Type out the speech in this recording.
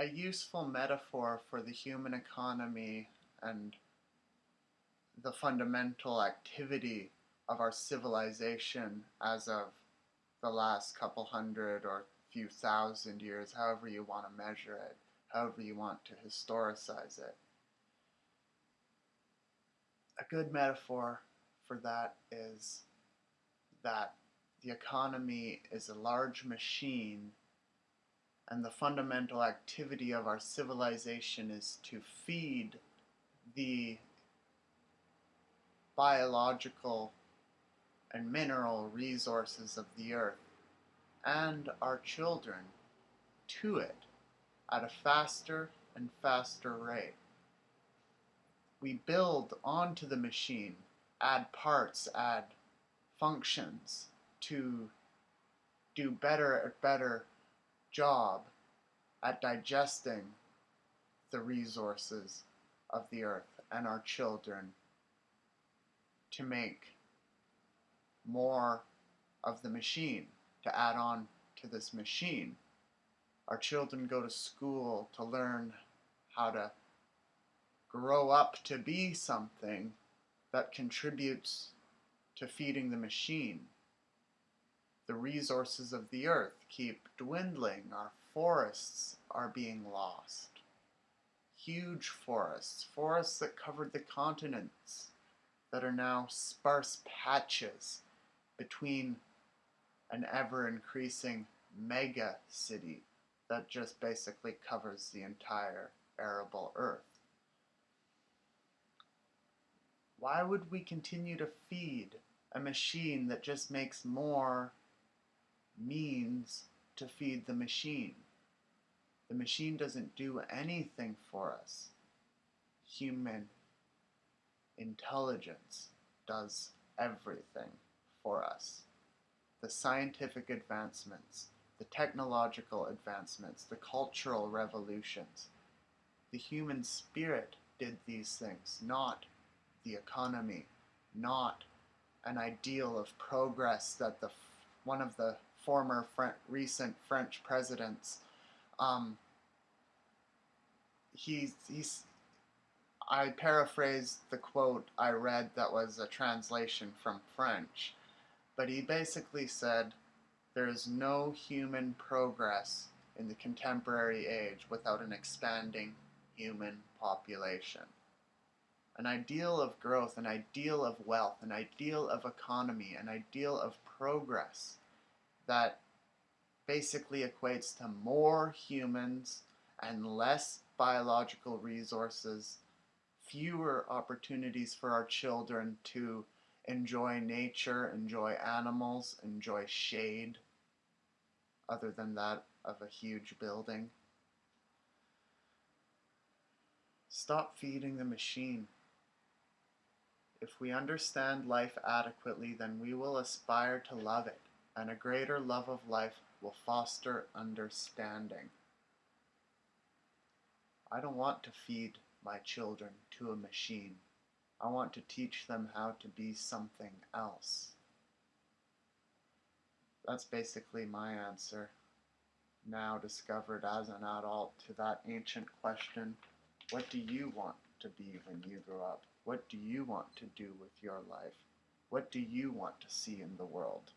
a useful metaphor for the human economy and the fundamental activity of our civilization as of the last couple hundred or few thousand years, however you want to measure it, however you want to historicize it. A good metaphor for that is that the economy is a large machine and the fundamental activity of our civilization is to feed the biological and mineral resources of the earth and our children to it at a faster and faster rate. We build onto the machine, add parts, add functions to do better and better job at digesting the resources of the earth and our children to make more of the machine to add on to this machine. Our children go to school to learn how to grow up to be something that contributes to feeding the machine. The resources of the earth keep dwindling. Our forests are being lost. Huge forests, forests that covered the continents, that are now sparse patches between an ever increasing mega city that just basically covers the entire arable earth. Why would we continue to feed a machine that just makes more means to feed the machine? The machine doesn't do anything for us. Human intelligence does everything for us. The scientific advancements, the technological advancements, the cultural revolutions. The human spirit did these things, not the economy, not an ideal of progress that the one of the former recent French presidents um, he's, he's I paraphrased the quote I read that was a translation from French, but he basically said, There is no human progress in the contemporary age without an expanding human population. An ideal of growth, an ideal of wealth, an ideal of economy, an ideal of progress that basically equates to more humans and less biological resources fewer opportunities for our children to enjoy nature, enjoy animals, enjoy shade, other than that of a huge building. Stop feeding the machine. If we understand life adequately, then we will aspire to love it, and a greater love of life will foster understanding. I don't want to feed my children to a machine. I want to teach them how to be something else. That's basically my answer, now discovered as an adult, to that ancient question what do you want to be when you grow up? What do you want to do with your life? What do you want to see in the world?